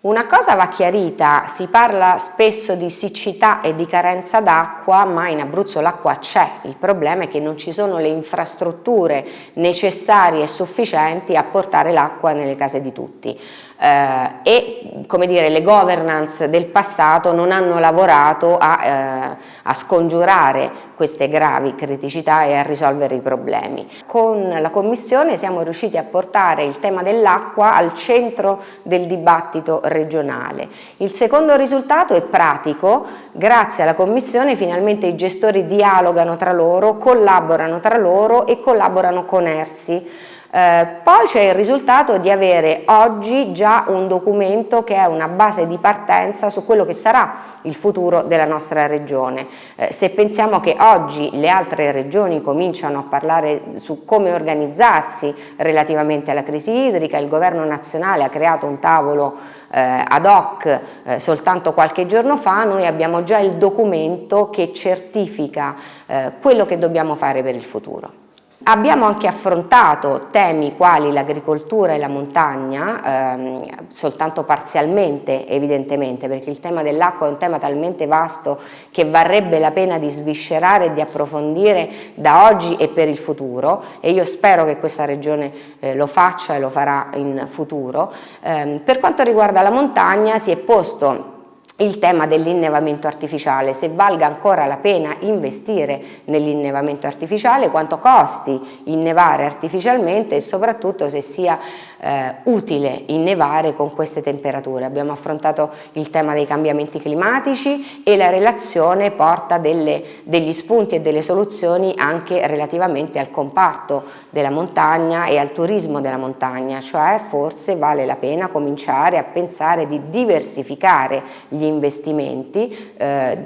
Una cosa va chiarita, si parla spesso di siccità e di carenza d'acqua, ma in Abruzzo l'acqua c'è, il problema è che non ci sono le infrastrutture necessarie e sufficienti a portare l'acqua nelle case di tutti eh, e come dire, le governance del passato non hanno lavorato a, eh, a scongiurare queste gravi criticità e a risolvere i problemi. Con la Commissione siamo riusciti a portare il tema dell'acqua al centro del dibattito regionale. Il secondo risultato è pratico, grazie alla Commissione finalmente i gestori dialogano tra loro, collaborano tra loro e collaborano con ERSI eh, poi c'è il risultato di avere oggi già un documento che è una base di partenza su quello che sarà il futuro della nostra regione. Eh, se pensiamo che oggi le altre regioni cominciano a parlare su come organizzarsi relativamente alla crisi idrica, il governo nazionale ha creato un tavolo eh, ad hoc eh, soltanto qualche giorno fa, noi abbiamo già il documento che certifica eh, quello che dobbiamo fare per il futuro. Abbiamo anche affrontato temi quali l'agricoltura e la montagna, ehm, soltanto parzialmente evidentemente, perché il tema dell'acqua è un tema talmente vasto che varrebbe la pena di sviscerare e di approfondire da oggi e per il futuro e io spero che questa regione eh, lo faccia e lo farà in futuro. Eh, per quanto riguarda la montagna si è posto il tema dell'innevamento artificiale, se valga ancora la pena investire nell'innevamento artificiale, quanto costi innevare artificialmente e soprattutto se sia eh, utile innevare con queste temperature. Abbiamo affrontato il tema dei cambiamenti climatici e la relazione porta delle, degli spunti e delle soluzioni anche relativamente al comparto della montagna e al turismo della montagna, cioè forse vale la pena cominciare a pensare di diversificare gli investimenti eh,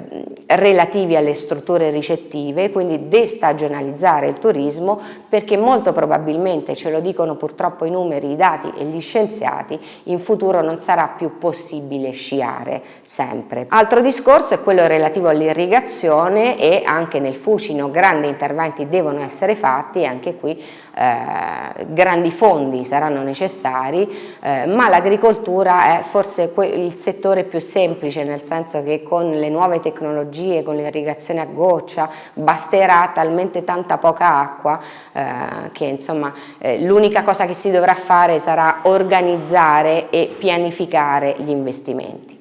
relativi alle strutture ricettive, quindi destagionalizzare il turismo perché molto probabilmente, ce lo dicono purtroppo i numeri, i dati e gli scienziati, in futuro non sarà più possibile sciare sempre. Altro discorso è quello relativo all'irrigazione e anche nel Fucino grandi interventi devono essere fatti e anche qui eh, grandi fondi saranno necessari, eh, ma l'agricoltura è forse il settore più semplice nel senso che con le nuove tecnologie, con l'irrigazione a goccia, basterà talmente tanta poca acqua eh, che insomma eh, l'unica cosa che si dovrà fare sarà organizzare e pianificare gli investimenti.